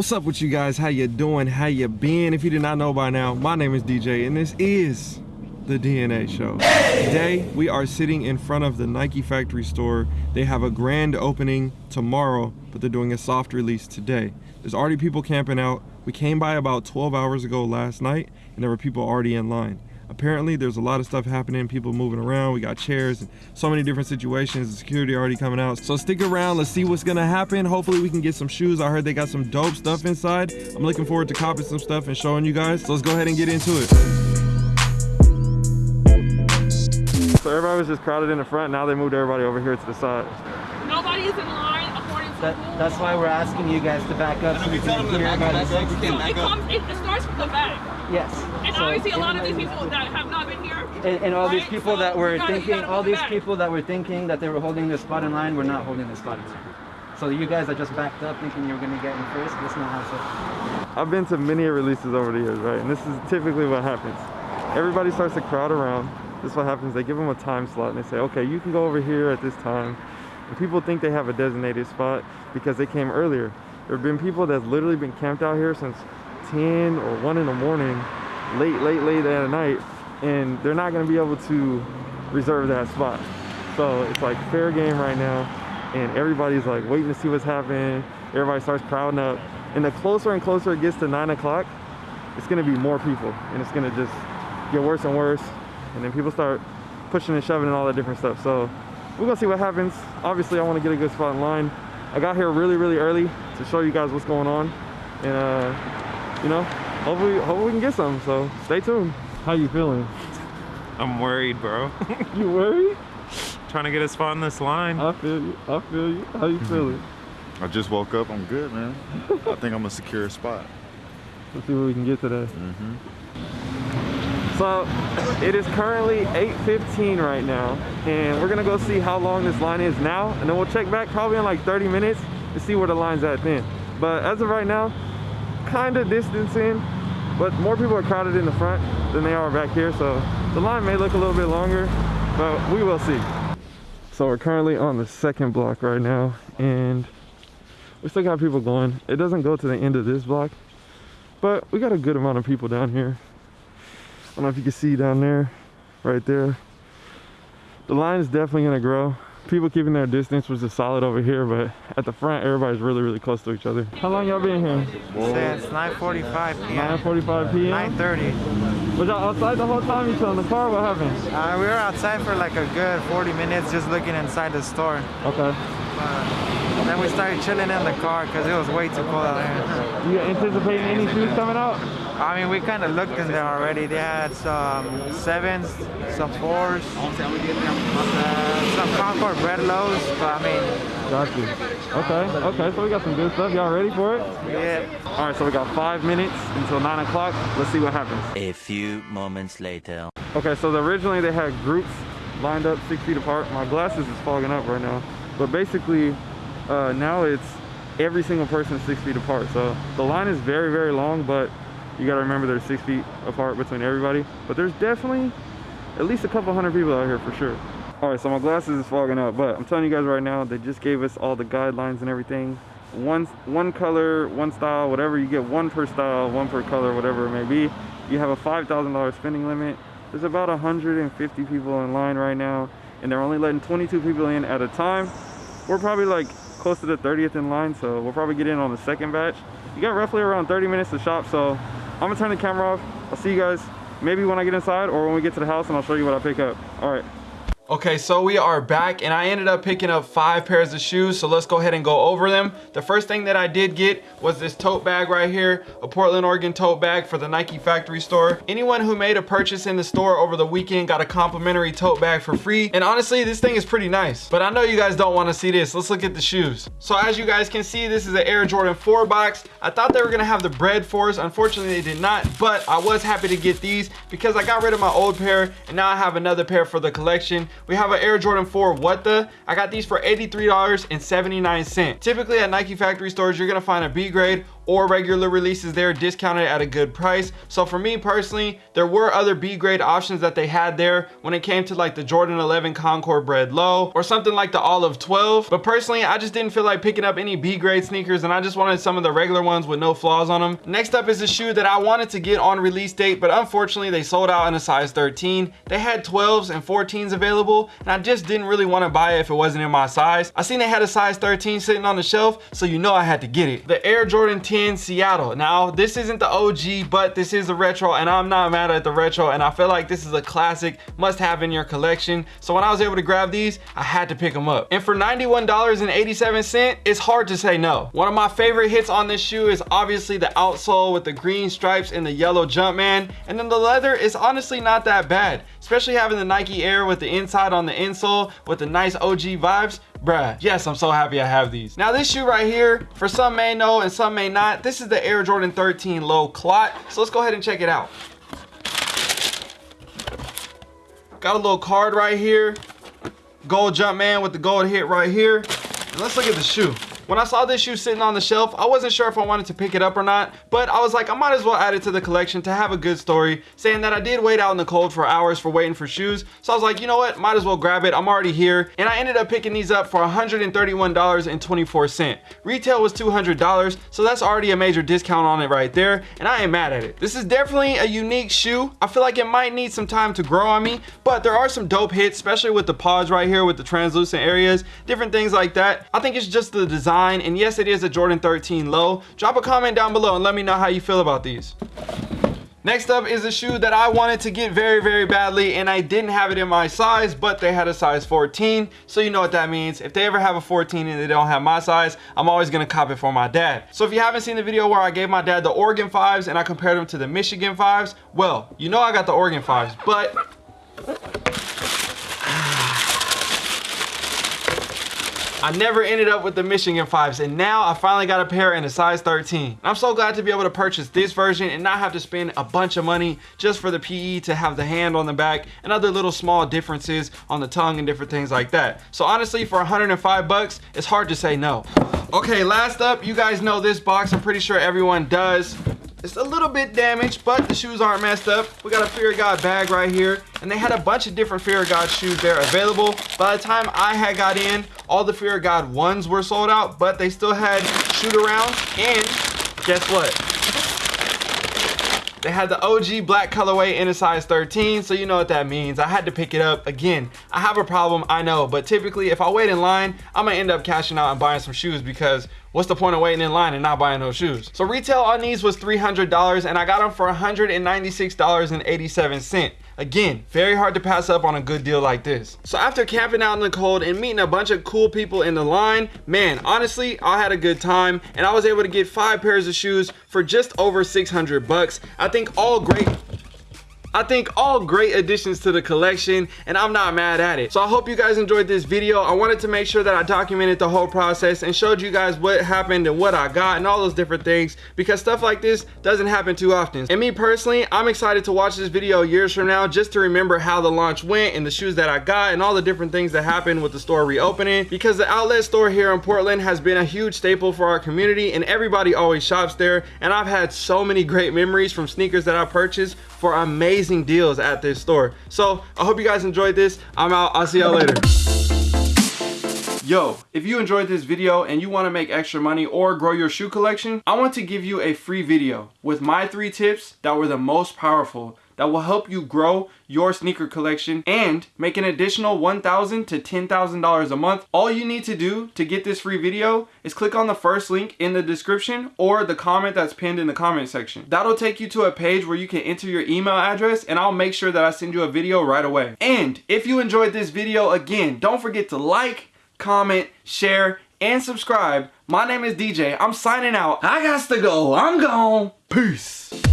What's up with you guys? How you doing? How you been? If you did not know by now, my name is DJ and this is the DNA show. Today, we are sitting in front of the Nike factory store. They have a grand opening tomorrow, but they're doing a soft release today. There's already people camping out. We came by about 12 hours ago last night and there were people already in line apparently there's a lot of stuff happening people moving around we got chairs and so many different situations the security already coming out. So stick around let's see what's gonna happen. Hopefully we can get some shoes. I heard they got some dope stuff inside. I'm looking forward to copying some stuff and showing you guys. So let's go ahead and get into it. So everybody was just crowded in the front. Now they moved everybody over here to the side. Nobody is in line according to that, that's why we're asking you guys to back up so we can hear everybody. It, comes, it, it starts from the back. Yes. And so obviously a lot of these people that have not been here. And, and all right? these people so that were gotta, thinking, all these back. people that were thinking that they were holding the spot in line, were not holding the spot in line. So you guys are just backed up thinking you were going to get in first. That's not how it's I've been to many releases over the years, right? And this is typically what happens. Everybody starts to crowd around. This is what happens. They give them a time slot and they say, okay, you can go over here at this time. And people think they have a designated spot because they came earlier. There have been people that's literally been camped out here since 10 or 1 in the morning, late, late, late at night, and they're not gonna be able to reserve that spot. So it's like fair game right now, and everybody's like waiting to see what's happening. Everybody starts crowding up. And the closer and closer it gets to 9 o'clock, it's gonna be more people, and it's gonna just get worse and worse. And then people start pushing and shoving and all that different stuff. So we're gonna see what happens. Obviously, I wanna get a good spot in line. I got here really, really early to show you guys what's going on. And, uh, you know, hopefully, hopefully we can get some. So stay tuned. How you feeling? I'm worried, bro. You worried? Trying to get a spot in this line. I feel you. I feel you. How you feeling? I just woke up. I'm good, man. I think I'm gonna secure a spot. Let's see what we can get today. Mm-hmm. So it is currently 8.15 right now and we're gonna go see how long this line is now and then we'll check back probably in like 30 minutes to see where the line's at then. But as of right now, kind of distancing, but more people are crowded in the front than they are back here. So the line may look a little bit longer, but we will see. So we're currently on the second block right now and we still got people going. It doesn't go to the end of this block, but we got a good amount of people down here. I don't know if you can see down there, right there. The line is definitely gonna grow. People keeping their distance, which is solid over here, but at the front, everybody's really, really close to each other. How long y'all been here? Since 9:45 p.m. 9.45 p.m.? 9:30. Was y'all outside the whole time? You still in the car? What happened? Uh, we were outside for like a good 40 minutes, just looking inside the store. Okay. Uh, then we started chilling in the car because it was way too cold out here. You anticipating any shoes coming out? I mean, we kind of looked in there already. They had some sevens, some fours, uh, some Concord Bred lows. But I mean, Got you. Okay, okay, so we got some good stuff. Y'all ready for it? yeah. All right, so we got five minutes until nine o'clock. Let's see what happens. A few moments later. Okay, so originally they had groups lined up six feet apart. My glasses is fogging up right now. But basically, uh, now it's every single person six feet apart. So the line is very, very long, but you gotta remember there's six feet apart between everybody. But there's definitely at least a couple hundred people out here for sure. All right, so my glasses is fogging up, but I'm telling you guys right now, they just gave us all the guidelines and everything. One, one color, one style, whatever, you get one per style, one per color, whatever it may be. You have a $5,000 spending limit. There's about 150 people in line right now, and they're only letting 22 people in at a time. We're probably like close to the 30th in line, so we'll probably get in on the second batch. You got roughly around 30 minutes to shop, so I'm gonna turn the camera off. I'll see you guys maybe when I get inside or when we get to the house and I'll show you what I pick up. All right. Okay, so we are back and I ended up picking up five pairs of shoes. So let's go ahead and go over them. The first thing that I did get was this tote bag right here, a Portland, Oregon tote bag for the Nike factory store. Anyone who made a purchase in the store over the weekend got a complimentary tote bag for free. And honestly, this thing is pretty nice, but I know you guys don't want to see this. Let's look at the shoes. So as you guys can see, this is an Air Jordan 4 box. I thought they were gonna have the Bred fours. Unfortunately, they did not, but I was happy to get these because I got rid of my old pair and now I have another pair for the collection. We have an Air Jordan 4 What The. I got these for $83.79. Typically at Nike factory stores, you're gonna find a B grade or regular releases there discounted at a good price. So for me personally, there were other B grade options that they had there when it came to like the Jordan 11 Concord Bred Low or something like the Olive 12. But personally, I just didn't feel like picking up any B grade sneakers and I just wanted some of the regular ones with no flaws on them. Next up is a shoe that I wanted to get on release date, but unfortunately they sold out in a size 13. They had 12s and 14s available and I just didn't really want to buy it if it wasn't in my size. I seen they had a size 13 sitting on the shelf, so you know I had to get it. The Air Jordan 10 Seattle. Now, this isn't the OG, but this is a retro and I'm not mad at the retro and I feel like this is a classic must have in your collection. So when I was able to grab these, I had to pick them up. And for $91.87, it's hard to say no. One of my favorite hits on this shoe is obviously the outsole with the green stripes and the yellow Jumpman. And then the leather is honestly not that bad, especially having the Nike Air with the inside on the insole with the nice OG vibes. Bruh, yes, I'm so happy I have these. Now this shoe right here, for some may know and some may not, this is the Air Jordan 13 Low Clot. So let's go ahead and check it out. Got a little card right here. Gold Jumpman with the gold hit right here. And let's look at the shoe. When I saw this shoe sitting on the shelf, I wasn't sure if I wanted to pick it up or not, but I was like, I might as well add it to the collection to have a good story, saying that I did wait out in the cold for hours for waiting for shoes. So I was like, you know what, might as well grab it. I'm already here. And I ended up picking these up for $131.24. Retail was $200, so that's already a major discount on it right there, and I ain't mad at it. This is definitely a unique shoe. I feel like it might need some time to grow on me, but there are some dope hits, especially with the pods right here with the translucent areas, different things like that. I think it's just the design design and yes it is a Jordan 13 low drop a comment down below and let me know how you feel about these Next up is a shoe that I wanted to get very, very badly and I didn't have it in my size, but they had a size 14. So you know what that means. If they ever have a 14 and they don't have my size, I'm always gonna cop it for my dad. So if you haven't seen the video where I gave my dad the Oregon 5s and I compared them to the Michigan 5s, well, you know I got the Oregon 5s, but I never ended up with the Michigan 5s and now I finally got a pair in a size 13. I'm so glad to be able to purchase this version and not have to spend a bunch of money just for the PE to have the hand on the back and other little small differences on the tongue and different things like that. So honestly for 105 bucks, it's hard to say no. Okay, last up, you guys know this box. I'm pretty sure everyone does. It's a little bit damaged, but the shoes aren't messed up. We got a Fear God bag right here, and they had a bunch of different Fear God shoes there available. By the time I had got in, all the Fear God ones were sold out, but they still had shoot arounds, and guess what? They had the OG black colorway in a size 13, so you know what that means. I had to pick it up. Again, I have a problem, I know, but typically if I wait in line, I'm gonna end up cashing out and buying some shoes because what's the point of waiting in line and not buying those shoes? So retail on these was $300 and I got them for $196.87. Again, very hard to pass up on a good deal like this. So after camping out in the cold and meeting a bunch of cool people in the line, man, honestly, I had a good time and I was able to get five pairs of shoes for just over 600 bucks. I think all great I think all great additions to the collection and I'm not mad at it. So I hope you guys enjoyed this video. I wanted to make sure that I documented the whole process and showed you guys what happened and what I got and all those different things because stuff like this doesn't happen too often. And me personally, I'm excited to watch this video years from now just to remember how the launch went and the shoes that I got and all the different things that happened with the store reopening because the outlet store here in Portland has been a huge staple for our community and everybody always shops there and I've had so many great memories from sneakers that I purchased for amazing deals at this store. So I hope you guys enjoyed this. I'm out. I'll see y'all later. Yo, if you enjoyed this video and you want to make extra money or grow your shoe collection, I want to give you a free video with my three tips that were the most powerful that will help you grow your sneaker collection and make an additional $1,000 to $10,000 a month. All you need to do to get this free video is click on the first link in the description or the comment that's pinned in the comment section. That'll take you to a page where you can enter your email address and I'll make sure that I send you a video right away. And if you enjoyed this video, again, don't forget to like, comment, share, and subscribe. My name is DJ. I'm signing out. I got to go. I'm gone. Peace.